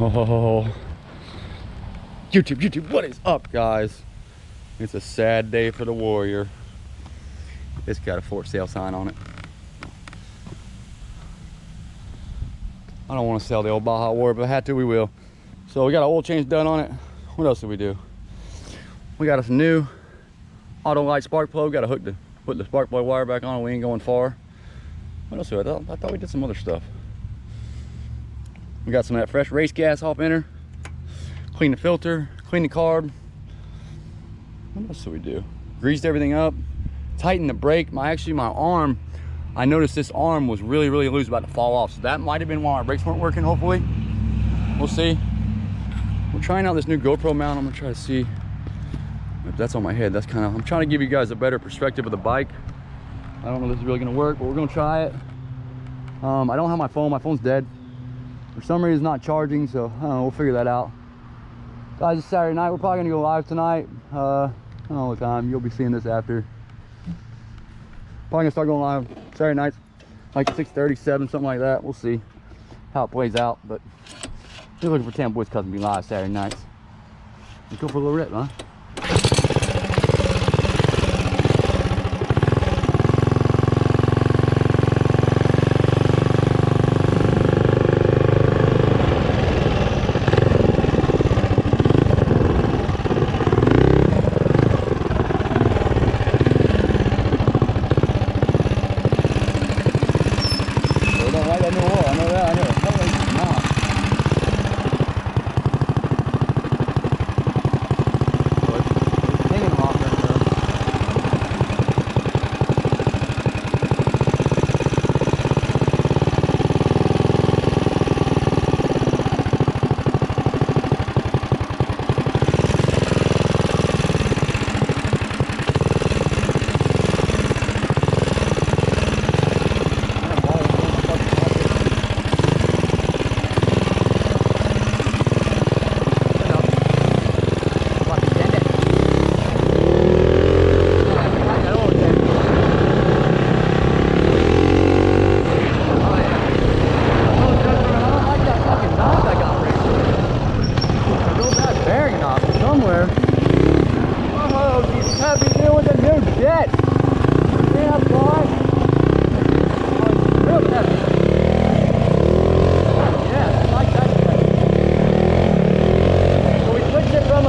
Oh, YouTube, YouTube, what is up, guys? It's a sad day for the Warrior. It's got a for sale sign on it. I don't want to sell the old Baja Warrior, but I had to, we will. So we got an oil change done on it. What else did we do? We got us a new Autolite spark plug. Got to hook the put the spark plug wire back on. We ain't going far. What else? I, I thought we did some other stuff. We got some of that fresh race gas off in her. Clean the filter, clean the carb. What else did we do? Greased everything up, tightened the brake. My actually my arm, I noticed this arm was really, really loose, about to fall off. So that might have been why my brakes weren't working, hopefully. We'll see. We're trying out this new GoPro mount. I'm gonna try to see if that's on my head. That's kind of, I'm trying to give you guys a better perspective of the bike. I don't know if this is really gonna work, but we're gonna try it. Um, I don't have my phone, my phone's dead. For some reason, it's not charging, so know, we'll figure that out. Guys, it's Saturday night. We're probably gonna go live tonight. Uh, I don't know what time. You'll be seeing this after. Probably gonna start going live Saturday nights, like 6:30, 7, something like that. We'll see how it plays out. But just looking for 10 boys cousin be live Saturday nights. Let's go for a little rip, huh? They don't like that new oil. I know that. I know. Hell, they do not. So it's- it's hanging off right there. Man, why is it so fucking hot? Somewhere. Oh, he's happy deal with a new jet. Yeah, boy. Oh, real heavy. Yeah, I like that jet. So we switched it from a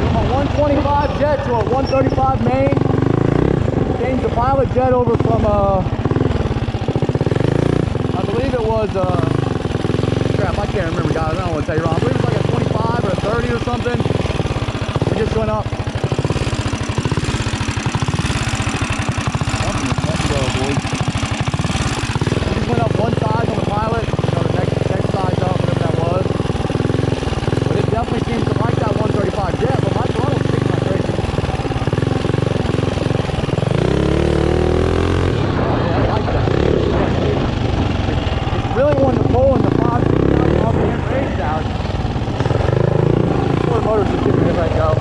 from a 125 jet to a 135 The pilot jet over from a, I believe it was a, crap, I can't remember guys, I don't want to tell you wrong. I believe it was like a 25 or a 30 or something. We just went up. Something is fucking go, boys. We just went up one size on the pilot, you know, the next, next size up, whatever that was. But it definitely seems to like that 135 jet, but my throttle's sticking like crazy. Oh yeah, I like that. It's really wanting to pull in the 5 6,000 off the end range out. Four motors just giving me right now. I don't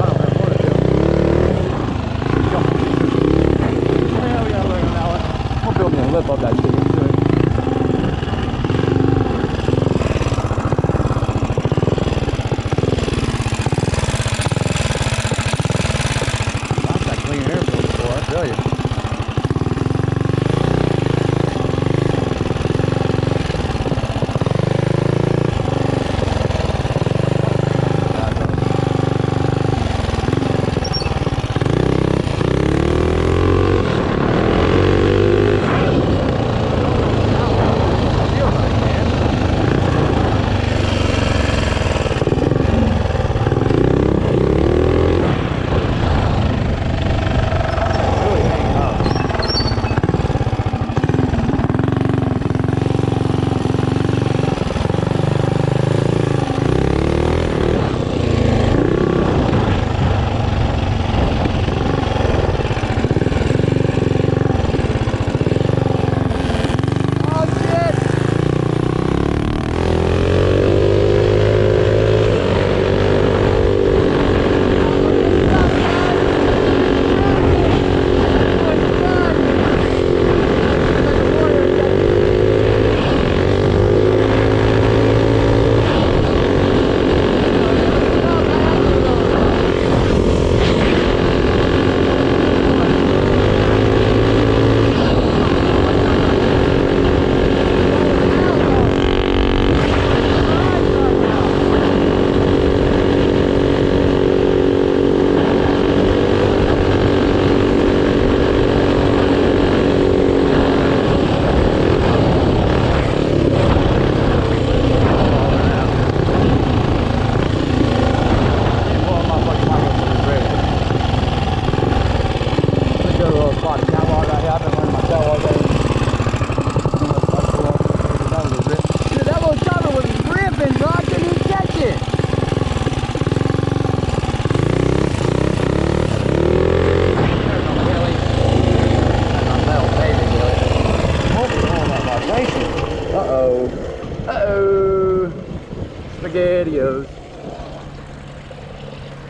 spaghettios.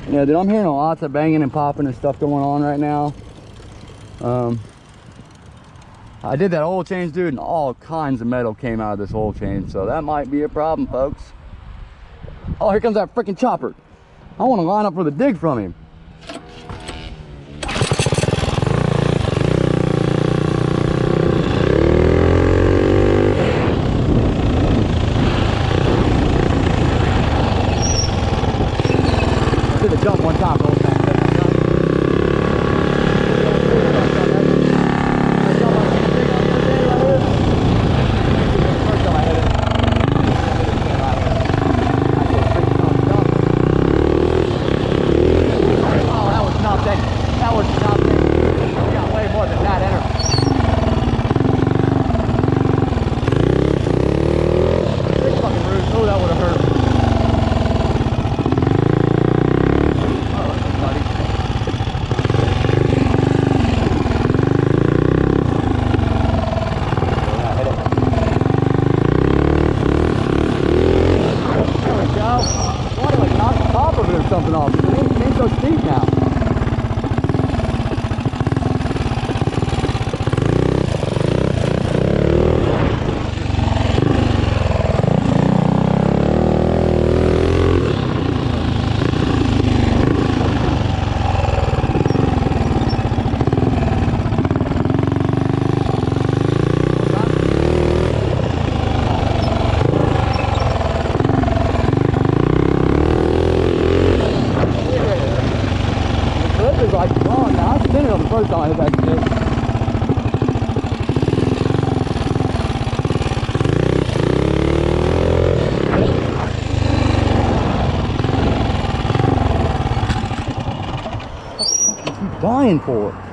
Yeah, dude, I'm hearing lots of banging and popping and stuff going on right now. Um, I did that oil change, dude, and all kinds of metal came out of this oil change, so that might be a problem, folks. Oh, here comes that freaking chopper. I want to line up for the dig from him. Dying for?